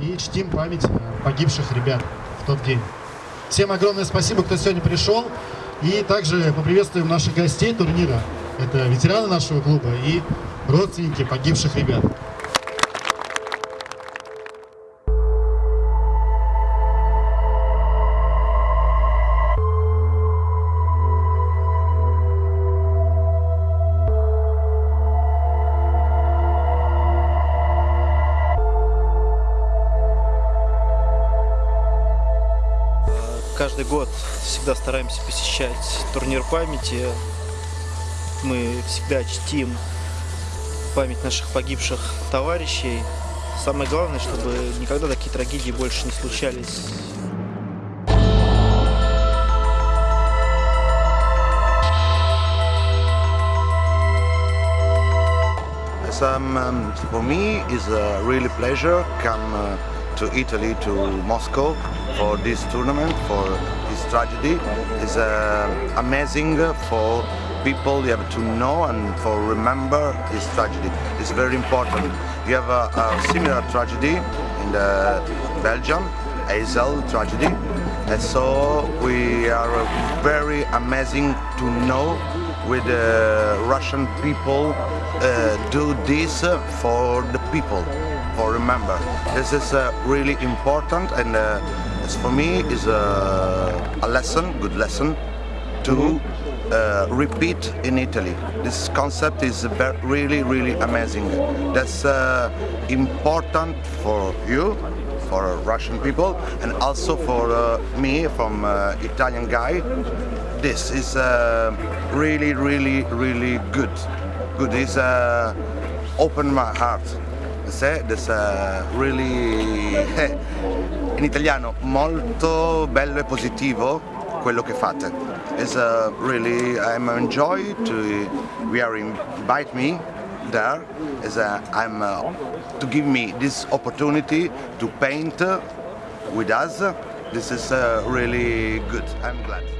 и чтим память э, погибших ребят в тот день. Всем огромное спасибо, кто сегодня пришел. И также поприветствуем наших гостей турнира. Это ветераны нашего клуба и родственники погибших ребят. Каждый год всегда стараемся посещать турнир памяти. Мы всегда чтим память наших погибших товарищей. Самое главное, чтобы никогда такие трагедии больше не случались. Some, um, for me, is a really pleasure come uh, to Italy, to Moscow for this tournament, for this tragedy. It's uh, amazing for people you have to know and for remember this tragedy. It's very important. You have a, a similar tragedy in the Belgium, Heysel tragedy. And so we are very amazing to know with the Russian people uh, do this for the people, for remember. This is uh, really important and uh, for me is a, a lesson, good lesson to uh, repeat in Italy. This concept is really, really amazing. That's uh, important for you, for Russian people, and also for uh, me, from uh, Italian guy. This is uh, really, really, really good. Good. is uh, open my heart. Uh, really in italiano molto bello e positivo quello che fate. It's uh, really I'm enjoy to we are invite me there is uh, I'm uh, to give me this opportunity to paint with us. This is uh, really good. I'm glad.